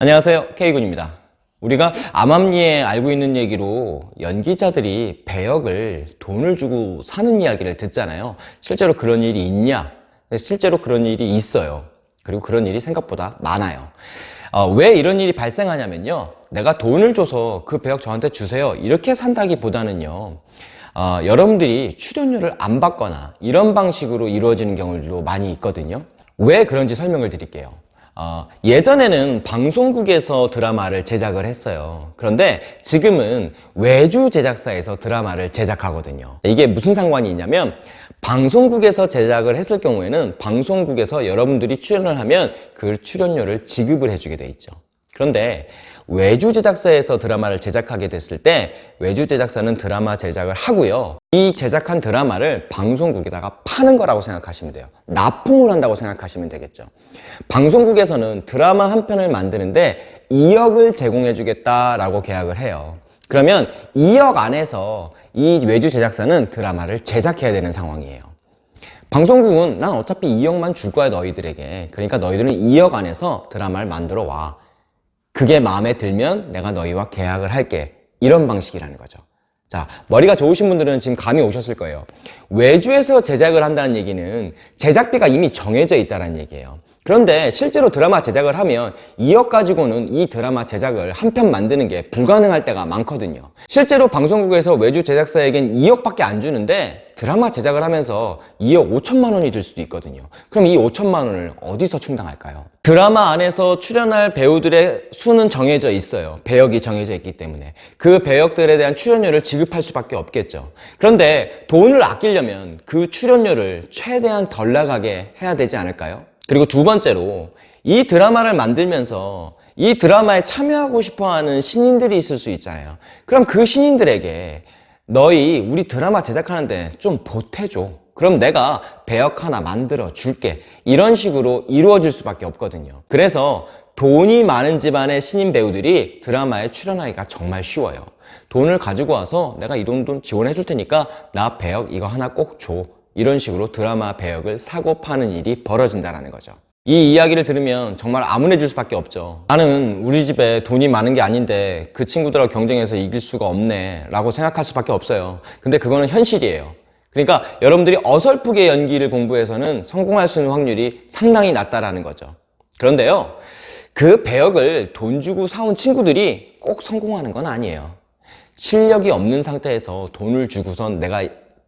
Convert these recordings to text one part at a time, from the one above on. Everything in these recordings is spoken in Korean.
안녕하세요. K군입니다. 우리가 암암리에 알고 있는 얘기로 연기자들이 배역을 돈을 주고 사는 이야기를 듣잖아요. 실제로 그런 일이 있냐? 실제로 그런 일이 있어요. 그리고 그런 일이 생각보다 많아요. 어, 왜 이런 일이 발생하냐면요. 내가 돈을 줘서 그 배역 저한테 주세요. 이렇게 산다기보다는요. 어, 여러분들이 출연료를 안 받거나 이런 방식으로 이루어지는 경우도 많이 있거든요. 왜 그런지 설명을 드릴게요 어, 예전에는 방송국에서 드라마를 제작을 했어요. 그런데 지금은 외주 제작사에서 드라마를 제작하거든요. 이게 무슨 상관이 있냐면 방송국에서 제작을 했을 경우에는 방송국에서 여러분들이 출연을 하면 그 출연료를 지급을 해주게 돼 있죠 그런데 외주 제작사에서 드라마를 제작하게 됐을 때 외주 제작사는 드라마 제작을 하고요. 이 제작한 드라마를 방송국에다가 파는 거라고 생각하시면 돼요. 납품을 한다고 생각하시면 되겠죠. 방송국에서는 드라마 한 편을 만드는데 2억을 제공해 주겠다라고 계약을 해요. 그러면 2억 안에서 이 외주 제작사는 드라마를 제작해야 되는 상황이에요. 방송국은 난 어차피 2억만 줄 거야 너희들에게. 그러니까 너희들은 2억 안에서 드라마를 만들어 와 그게 마음에 들면 내가 너희와 계약을 할게. 이런 방식이라는 거죠. 자 머리가 좋으신 분들은 지금 감이 오셨을 거예요. 외주에서 제작을 한다는 얘기는 제작비가 이미 정해져 있다는 얘기예요. 그런데 실제로 드라마 제작을 하면 2억 가지고는 이 드라마 제작을 한 편 만드는 게 불가능할 때가 많거든요. 실제로 방송국에서 외주 제작사에겐 2억밖에 안 주는데 드라마 제작을 하면서 2억 5천만 원이 들 수도 있거든요. 그럼 이 5천만 원을 어디서 충당할까요? 드라마 안에서 출연할 배우들의 수는 정해져 있어요. 배역이 정해져 있기 때문에. 그 배역들에 대한 출연료를 지급할 수밖에 없겠죠. 그런데 돈을 아끼려면 그 출연료를 최대한 덜 나가게 해야 되지 않을까요? 그리고 두 번째로 이 드라마를 만들면서 이 드라마에 참여하고 싶어하는 신인들이 있을 수 있잖아요. 그럼 그 신인들에게 너희 우리 드라마 제작하는데 좀 보태줘. 그럼 내가 배역 하나 만들어 줄게. 이런 식으로 이루어질 수밖에 없거든요. 그래서 돈이 많은 집안의 신인 배우들이 드라마에 출연하기가 정말 쉬워요. 돈을 가지고 와서 내가 이돈 지원해 줄 테니까 나 배역 이거 하나 꼭 줘. 이런 식으로 드라마 배역을 사고 파는 일이 벌어진다는 거죠 이 이야기를 들으면 정말 암울해질 수밖에 없죠. 나는 우리 집에 돈이 많은 게 아닌데 그 친구들하고 경쟁해서 이길 수가 없네 라고 생각할 수밖에 없어요. 근데 그거는 현실이에요. 그러니까 여러분들이 어설프게 연기를 공부해서는 성공할 수 있는 확률이 상당히 낮다라는 거죠. 그런데요 그 배역을 돈 주고 사온 친구들이 꼭 성공하는 건 아니에요. 실력이 없는 상태에서 돈을 주고선 내가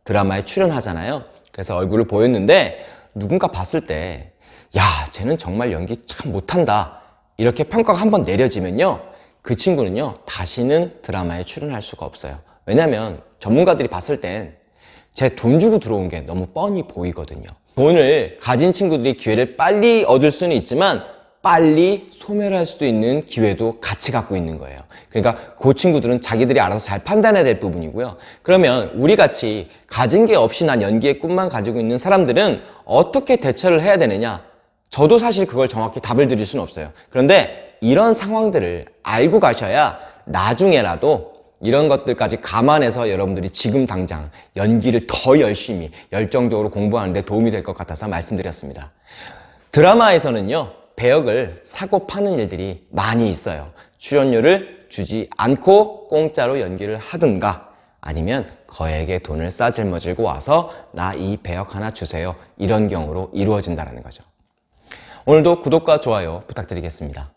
드라마에 출연하잖아요. 그래서 얼굴을 보였는데 누군가 봤을 때 야, 쟤는 정말 연기 참 못한다. 이렇게 평가가 한번 내려지면요. 그 친구는요. 다시는 드라마에 출연할 수가 없어요. 왜냐면 전문가들이 봤을 땐 제 돈 주고 들어온 게 너무 뻔히 보이거든요. 돈을 가진 친구들이 기회를 빨리 얻을 수는 있지만 빨리 소멸할 수도 있는 기회도 같이 갖고 있는 거예요 그러니까 그 친구들은 자기들이 알아서 잘 판단해야 될 부분이고요 그러면 우리 같이 가진 게 없이 난 연기의 꿈만 가지고 있는 사람들은 어떻게 대처를 해야 되느냐 저도 사실 그걸 정확히 답을 드릴 수는 없어요. 그런데 이런 상황들을 알고 가셔야 나중에라도 이런 것들까지 감안해서 여러분들이 지금 당장 연기를 더 열심히 열정적으로 공부하는 데 도움이 될 것 같아서 말씀드렸습니다. 드라마에서는요 배역을 사고 파는 일들이 많이 있어요. 출연료를 주지 않고 공짜로 연기를 하든가 아니면 거액의 돈을 싸질머지고 와서 나 이 배역 하나 주세요. 이런 경우로 이루어진다는 거죠 오늘도 구독과 좋아요 부탁드리겠습니다